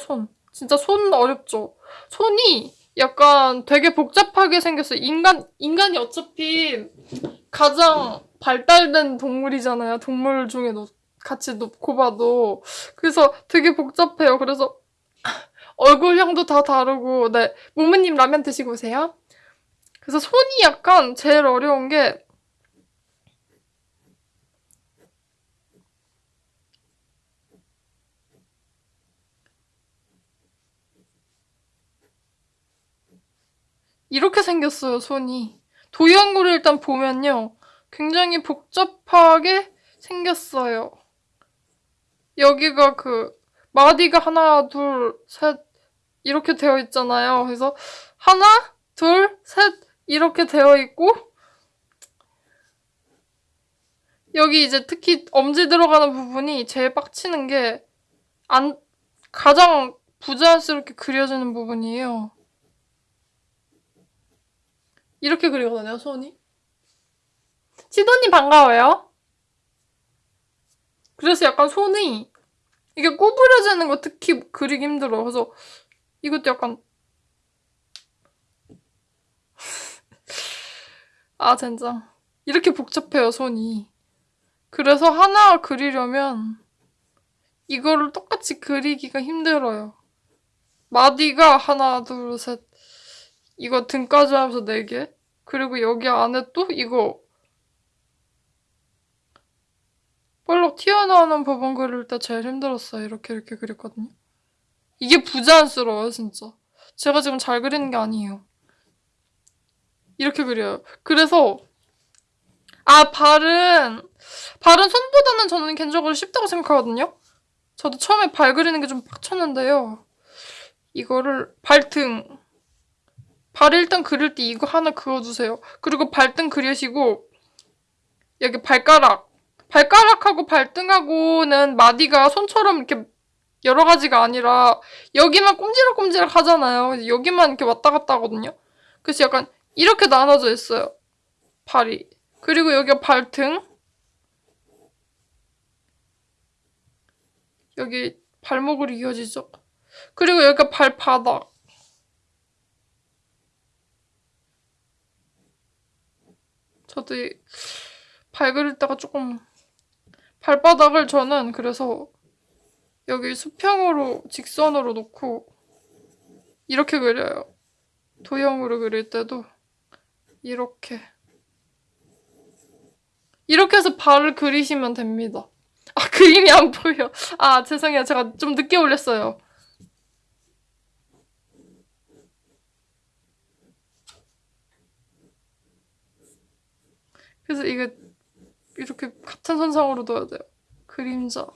손. 진짜 손 어렵죠? 손이 약간 되게 복잡하게 생겼어요. 인간, 인간이 어차피 가장 발달된 동물이잖아요. 동물 중에 놓, 같이 놓고 봐도. 그래서 되게 복잡해요. 그래서 얼굴형도 다 다르고, 네. 모모님 라면 드시고 오세요. 그래서 손이 약간 제일 어려운 게 이렇게 생겼어요, 손이. 도형으로 일단 보면요. 굉장히 복잡하게 생겼어요. 여기가 그 마디가 하나, 둘, 셋 이렇게 되어 있잖아요. 그래서 하나, 둘, 셋 이렇게 되어 있고 여기 이제 특히 엄지 들어가는 부분이 제일 빡치는 게 안 가장 부자연스럽게 그려지는 부분이에요. 이렇게 그리거든요, 손이. 시도님 반가워요. 그래서 약간 손이 이게 구부려지는 거 특히 그리기 힘들어. 그래서 이것도 약간 아 진짜 이렇게 복잡해요 손이. 그래서 하나 그리려면 이거를 똑같이 그리기가 힘들어요. 마디가 하나 둘 셋 이거 등까지 하면서 4개 그리고 여기 안에 또 이거 볼록 튀어나오는 부분 그릴 때 제일 힘들었어요. 이렇게 이렇게 그렸거든요. 이게 부자연스러워요, 진짜. 제가 지금 잘 그리는 게 아니에요. 이렇게 그려요. 그래서 아 발은 발은 손보다는 저는 개인적으로 쉽다고 생각하거든요. 저도 처음에 발 그리는 게 좀 빡쳤는데요. 이거를 발등 발 일단 그릴 때 이거 하나 그어주세요. 그리고 발등 그리시고 여기 발가락 발가락하고 발등하고는 마디가 손처럼 이렇게 여러 가지가 아니라 여기만 꼼지락꼼지락 하잖아요. 여기만 이렇게 왔다 갔다 하거든요. 그래서 약간 이렇게 나눠져 있어요. 발이. 그리고 여기가 발등. 여기 발목으로 이어지죠. 그리고 여기가 발바닥. 저도 발 그릴 때가 조금 발바닥을 저는 그래서 여기 수평으로 직선으로 놓고 이렇게 그려요. 도형으로 그릴 때도 이렇게 이렇게 해서 발을 그리시면 됩니다. 아 그림이 안 보여. 아 죄송해요. 제가 좀 늦게 올렸어요. 그래서 이게 이렇게 같은 선상으로 둬야 돼요. 그림자.